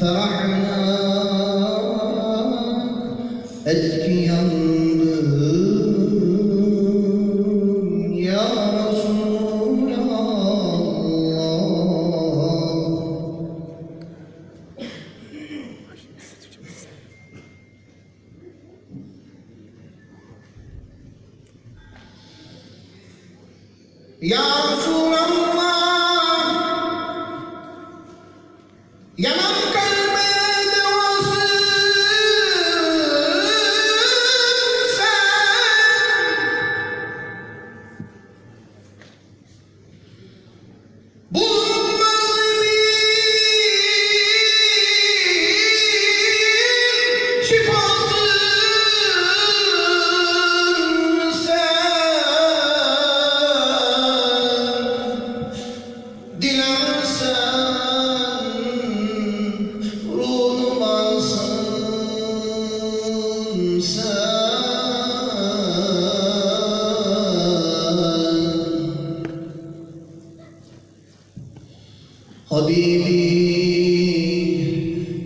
فرحنا أذكياً Ya Resul Habibi,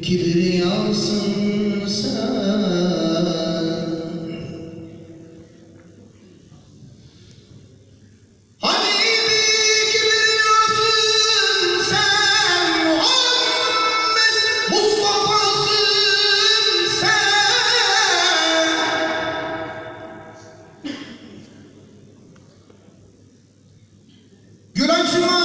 kibriyasın sen. Yönetmen